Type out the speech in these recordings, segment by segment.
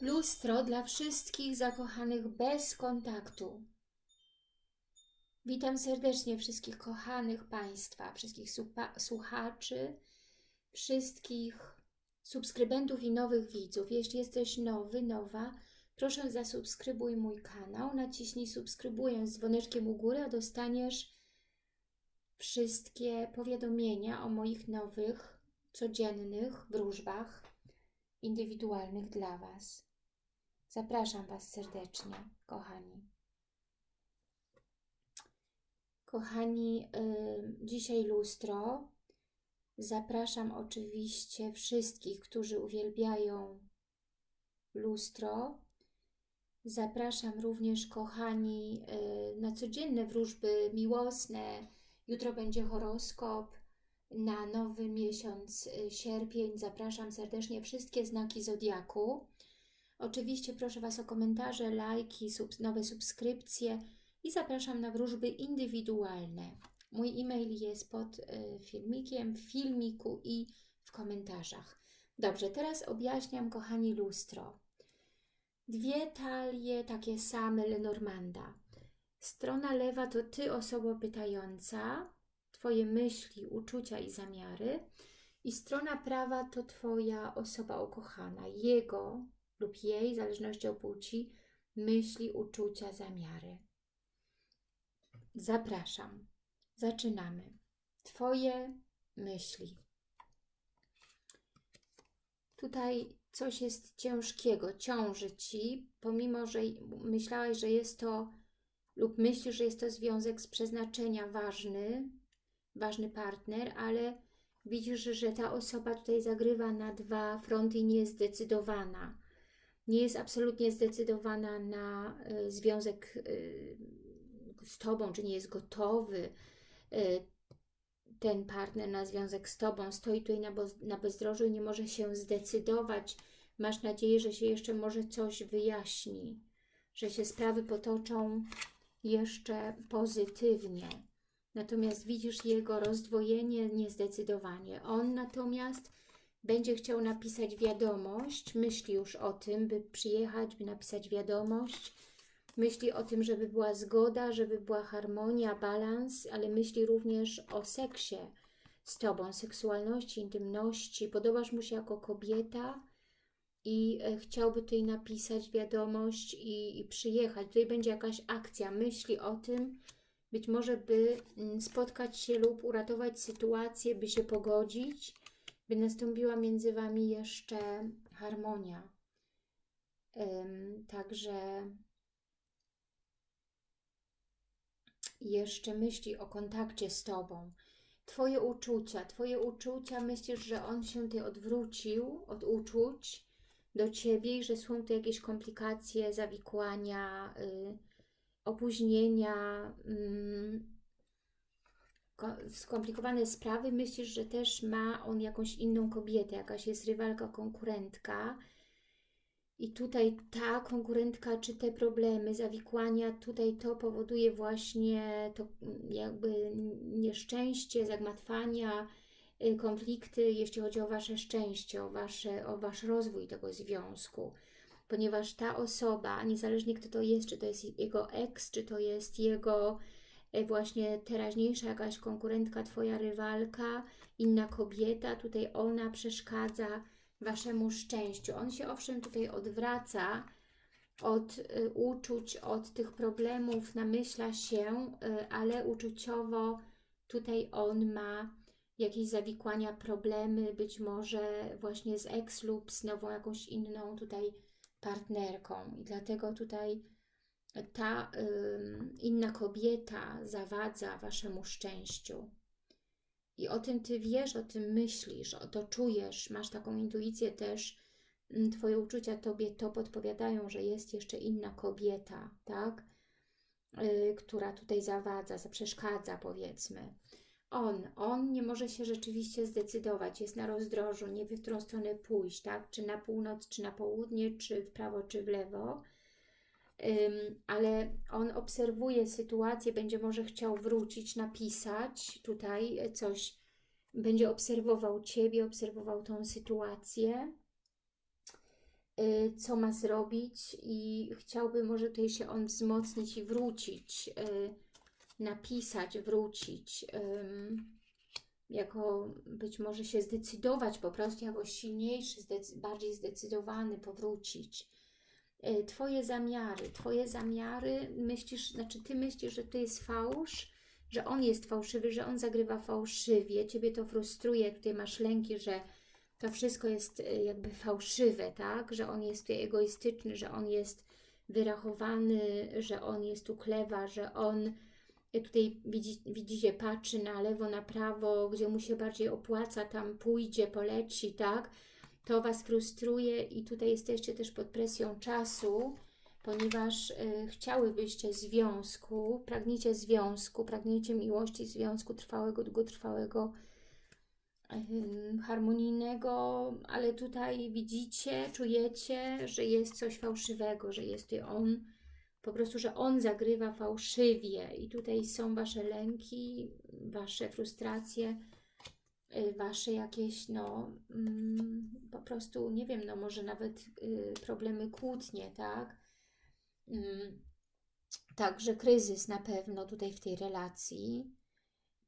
Lustro dla wszystkich zakochanych bez kontaktu. Witam serdecznie wszystkich kochanych Państwa, wszystkich słuchaczy, wszystkich subskrybentów i nowych widzów. Jeśli jesteś nowy, nowa, proszę zasubskrybuj mój kanał, naciśnij subskrybuję z dzwoneczkiem u góry, a dostaniesz wszystkie powiadomienia o moich nowych, codziennych wróżbach indywidualnych dla Was. Zapraszam Was serdecznie, kochani. Kochani, yy, dzisiaj lustro. Zapraszam oczywiście wszystkich, którzy uwielbiają lustro. Zapraszam również, kochani, yy, na codzienne wróżby miłosne. Jutro będzie horoskop na nowy miesiąc y, sierpień. Zapraszam serdecznie wszystkie znaki Zodiaku. Oczywiście proszę Was o komentarze, lajki, nowe subskrypcje i zapraszam na wróżby indywidualne. Mój e-mail jest pod y, filmikiem, w filmiku i w komentarzach. Dobrze, teraz objaśniam, kochani, lustro. Dwie talie takie same Lenormanda. Strona lewa to Ty, osoba pytająca, Twoje myśli, uczucia i zamiary. I strona prawa to Twoja osoba ukochana, jego lub jej, w zależności od płci, myśli, uczucia, zamiary. Zapraszam. Zaczynamy. Twoje myśli. Tutaj coś jest ciężkiego, ciąży Ci, pomimo, że myślałeś, że jest to lub myślisz, że jest to związek z przeznaczenia ważny, ważny partner, ale widzisz, że ta osoba tutaj zagrywa na dwa fronty i nie jest zdecydowana nie jest absolutnie zdecydowana na y, związek y, z Tobą, czy nie jest gotowy y, ten partner na związek z Tobą, stoi tutaj na, na bezdrożu i nie może się zdecydować. Masz nadzieję, że się jeszcze może coś wyjaśni, że się sprawy potoczą jeszcze pozytywnie. Natomiast widzisz jego rozdwojenie, niezdecydowanie. On natomiast będzie chciał napisać wiadomość, myśli już o tym, by przyjechać, by napisać wiadomość, myśli o tym, żeby była zgoda, żeby była harmonia, balans, ale myśli również o seksie z Tobą, seksualności, intymności. Podobasz mu się jako kobieta i e, chciałby tutaj napisać wiadomość i, i przyjechać. Tutaj będzie jakaś akcja, myśli o tym, być może by mm, spotkać się lub uratować sytuację, by się pogodzić, by nastąpiła między Wami jeszcze harmonia. Także jeszcze myśli o kontakcie z Tobą. Twoje uczucia, Twoje uczucia, myślisz, że on się tutaj odwrócił od uczuć do Ciebie i że są tu jakieś komplikacje, zawikłania, y, opóźnienia, y, skomplikowane sprawy, myślisz, że też ma on jakąś inną kobietę, jakaś jest rywalka, konkurentka i tutaj ta konkurentka, czy te problemy, zawikłania, tutaj to powoduje właśnie to mm, jakby nieszczęście, zagmatwania, y, konflikty, jeśli chodzi o Wasze szczęście, o, wasze, o Wasz rozwój tego związku. Ponieważ ta osoba, niezależnie kto to jest, czy to jest jego ex, czy to jest jego właśnie teraźniejsza jakaś konkurentka, Twoja rywalka, inna kobieta, tutaj ona przeszkadza Waszemu szczęściu. On się owszem tutaj odwraca od y, uczuć, od tych problemów, namyśla się, y, ale uczuciowo tutaj on ma jakieś zawikłania, problemy, być może właśnie z ex lub z nową jakąś inną tutaj partnerką. I dlatego tutaj ta y, inna kobieta zawadza Waszemu szczęściu. I o tym Ty wiesz, o tym myślisz, o to czujesz, masz taką intuicję też, Twoje uczucia Tobie to podpowiadają, że jest jeszcze inna kobieta, tak? Yy, która tutaj zawadza, przeszkadza powiedzmy. On, on nie może się rzeczywiście zdecydować, jest na rozdrożu, nie wie w którą stronę pójść, tak? Czy na północ, czy na południe, czy w prawo, czy w lewo ale on obserwuje sytuację, będzie może chciał wrócić, napisać tutaj coś, będzie obserwował Ciebie, obserwował tą sytuację. y, co ma zrobić i chciałby może tutaj się on wzmocnić i wrócić, y, napisać, wrócić, jako być może się zdecydować po prostu jakoś silniejszy, bardziej zdecydowany, powrócić. Y, twoje zamiary, Twoje zamiary, myślisz, znaczy Ty myślisz, że to jest fałsz, że on jest fałszywy, że on zagrywa fałszywie, Ciebie to frustruje, tutaj masz lęki, że to wszystko jest y, jakby fałszywe, tak? Że on jest tutaj egoistyczny, że on jest wyrachowany, że on jest uklewa, że on y, tutaj widzi, widzicie, patrzy na lewo, na prawo, gdzie mu się bardziej opłaca, tam pójdzie, poleci, tak? To Was frustruje i tutaj jesteście też pod presją czasu, ponieważ y, chciałybyście związku, pragniecie związku, pragniecie miłości, związku trwałego, długotrwałego, harmonijnego, ale tutaj widzicie, czujecie, że jest coś fałszywego, że jest on, po prostu, że on zagrywa fałszywie. I tutaj są Wasze lęki, Wasze frustracje, Wasze jakieś, no, mm, po prostu, nie wiem, no może nawet y, problemy kłótnie, tak? Mm, także kryzys na pewno tutaj w tej relacji,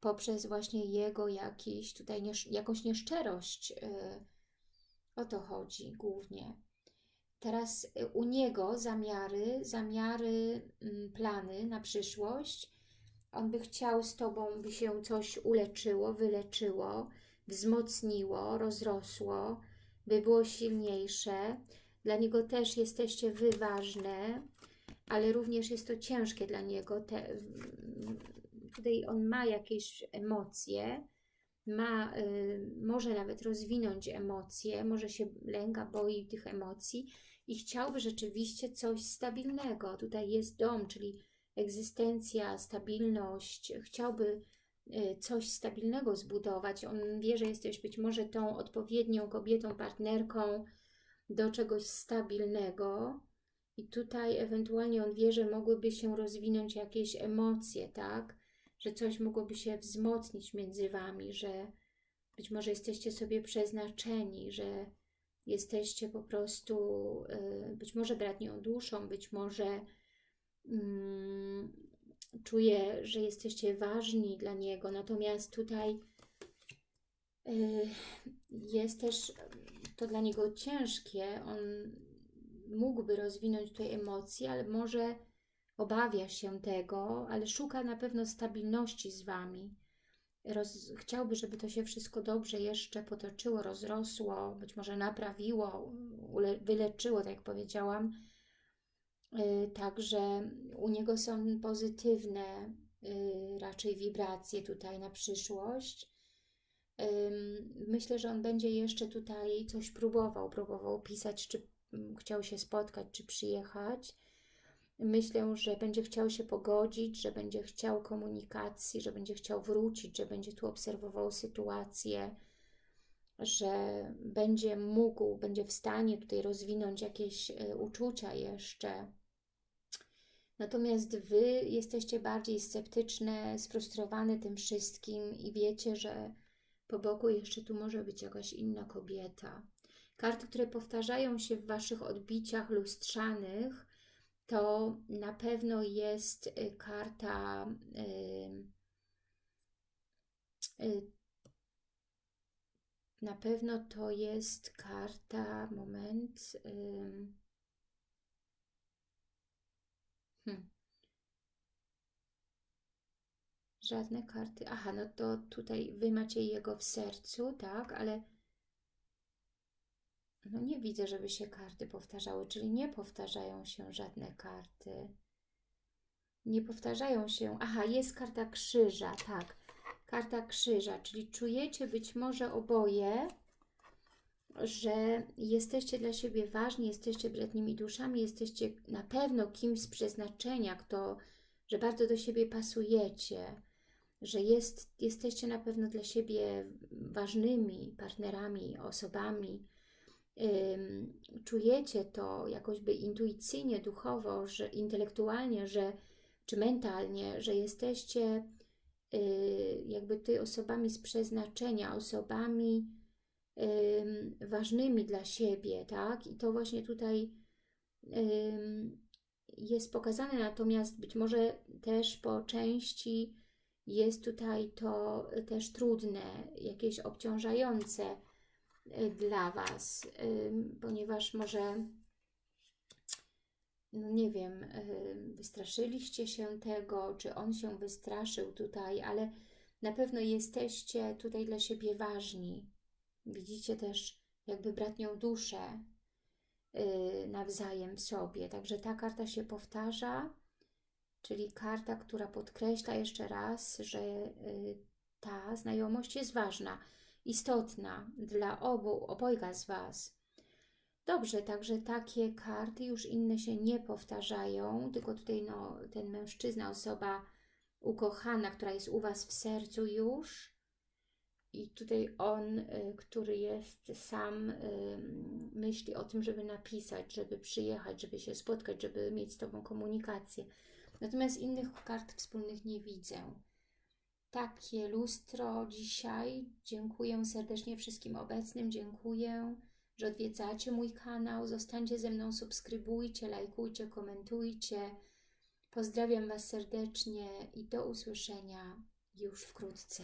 poprzez właśnie jego jakiś tutaj niesz jakąś nieszczerość. Y, o to chodzi głównie. Teraz y, u niego zamiary, zamiary, mm, plany na przyszłość. On by chciał z Tobą, by się coś uleczyło, wyleczyło, wzmocniło, rozrosło, by było silniejsze. Dla niego też jesteście Wy ważne, ale również jest to ciężkie dla niego, te, tutaj on ma jakieś emocje, ma, y, może nawet rozwinąć emocje, może się lęka, boi tych emocji i chciałby rzeczywiście coś stabilnego. Tutaj jest dom, czyli egzystencja, stabilność. Chciałby coś stabilnego zbudować. On wie, że jesteś być może tą odpowiednią kobietą, partnerką do czegoś stabilnego. I tutaj ewentualnie on wie, że mogłyby się rozwinąć jakieś emocje, tak? że coś mogłoby się wzmocnić między Wami, że być może jesteście sobie przeznaczeni, że jesteście po prostu y, być może bratnią duszą, być może czuję, że jesteście ważni dla Niego, natomiast tutaj y, jest też to dla Niego ciężkie, On mógłby rozwinąć tutaj emocje, ale może obawia się tego, ale szuka na pewno stabilności z Wami. Roz, chciałby, żeby to się wszystko dobrze jeszcze potoczyło, rozrosło, być może naprawiło, ule, wyleczyło, tak jak powiedziałam. Yy, także u niego są pozytywne yy, raczej wibracje tutaj na przyszłość. Myślę, że on będzie jeszcze tutaj coś próbował, próbował pisać, czy chciał się spotkać, czy przyjechać Myślę, że będzie chciał się pogodzić, że będzie chciał komunikacji, że będzie chciał wrócić, że będzie tu obserwował sytuację, że będzie mógł, będzie w stanie tutaj rozwinąć jakieś e, uczucia jeszcze. Natomiast Wy jesteście bardziej sceptyczne, sfrustrowane tym wszystkim i wiecie, że po boku jeszcze tu może być jakaś inna kobieta. Karty, które powtarzają się w Waszych odbiciach lustrzanych, to na pewno jest y, karta y, y, na pewno to jest karta, moment, hmm. żadne karty, aha, no to tutaj Wy macie jego w sercu, tak, ale no nie widzę, żeby się karty powtarzały, czyli nie powtarzają się żadne karty. Nie powtarzają się. Aha, jest karta krzyża, tak. Karta krzyża, czyli czujecie być może oboje, że jesteście dla siebie ważni, jesteście bratnimi duszami, jesteście na pewno kimś z przeznaczenia, kto, że bardzo do siebie pasujecie, że jest, jesteście na pewno dla siebie ważnymi partnerami, osobami, czujecie to jakoś by intuicyjnie, duchowo, że intelektualnie, że, czy mentalnie, że jesteście y, jakby ty osobami z przeznaczenia, osobami, ym, ważnymi dla siebie, tak? I to właśnie tutaj jest pokazane, natomiast być może też po części jest tutaj to też trudne, jakieś obciążające y, dla Was, ponieważ może no nie wiem, wystraszyliście się tego, czy on się wystraszył tutaj, ale na pewno jesteście tutaj dla siebie ważni. Widzicie też jakby bratnią duszę y, nawzajem w sobie. Także ta karta się powtarza, czyli karta, która podkreśla jeszcze raz, że y, ta znajomość jest ważna, istotna dla obu, obojga z Was. Dobrze, także takie karty, już inne się nie powtarzają, tylko tutaj no, ten mężczyzna, osoba ukochana, która jest u Was w sercu już i tutaj on, y, który jest sam, y, myśli o tym, żeby napisać, żeby przyjechać, żeby się spotkać, żeby mieć z Tobą komunikację. Natomiast innych kart wspólnych nie widzę. Takie lustro dzisiaj. Dziękuję serdecznie wszystkim obecnym. Dziękuję że odwiedzacie mój kanał. Zostańcie ze mną, subskrybujcie, lajkujcie, komentujcie. Pozdrawiam Was serdecznie i do usłyszenia już wkrótce.